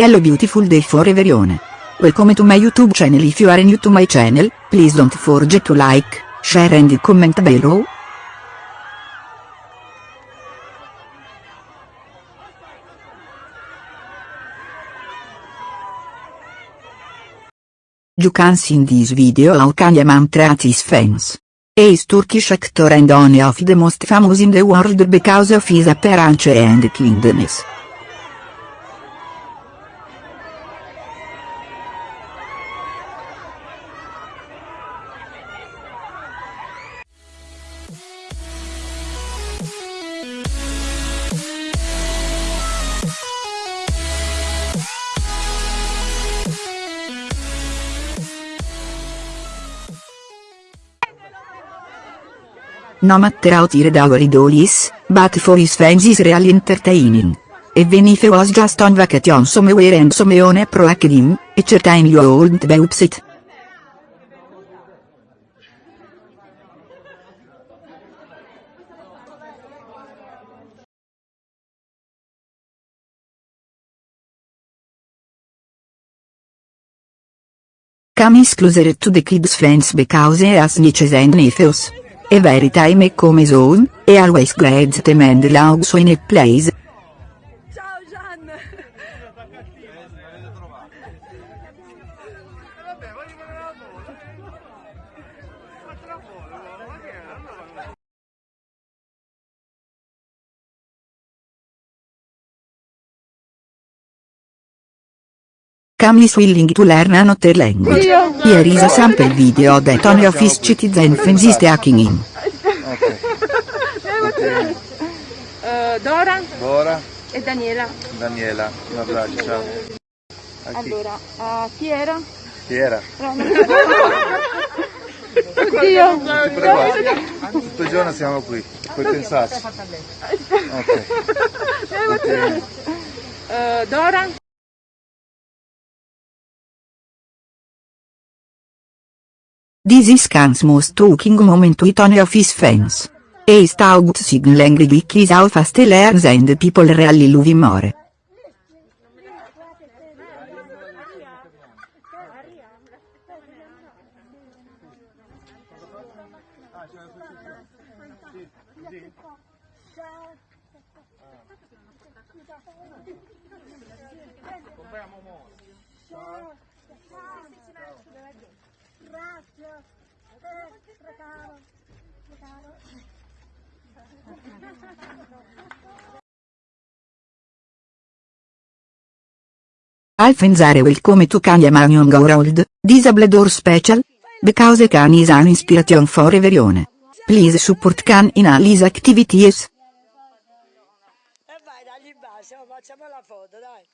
Hello beautiful day for everyone. Welcome to my YouTube channel if you are new to my channel, please don't forget to like, share and comment below. You can see in this video how Kanye Man treats his fans. He is Turkish actor and one of the most famous in the world because of his appearance and kindness. No matter how tired our idol is, but for his fans is really entertaining. Even if he was just on vacation somewhere and someone approached him, a certain you wouldn't be upset. Cam is closer to the kids fans because he has nieces and nephews. Every time he comes home, he always grades them and logs in a place. Ciao Gian! Cam is willing to learn another language. Here is a sample video that only of his citizen fans is taking him. Dora Dora, e Daniela. Daniela, un abbraccio, ciao. Allora, a chi era? Chi era? Oddio! Tutto il giorno siamo qui, puoi pensarci. Ok. Ok. Eh, Dora? This is Cam's most talking moment with one of his fans. He is taught sign language which is how fast he learns and people really love him more. Alfens are welcome to Kanye Young World, Disabled or Special? Because Kanye is an inspiration for everyone. Please support Kanye in all his activities. E vai, dagli base, oh, facciamo la foto, dai.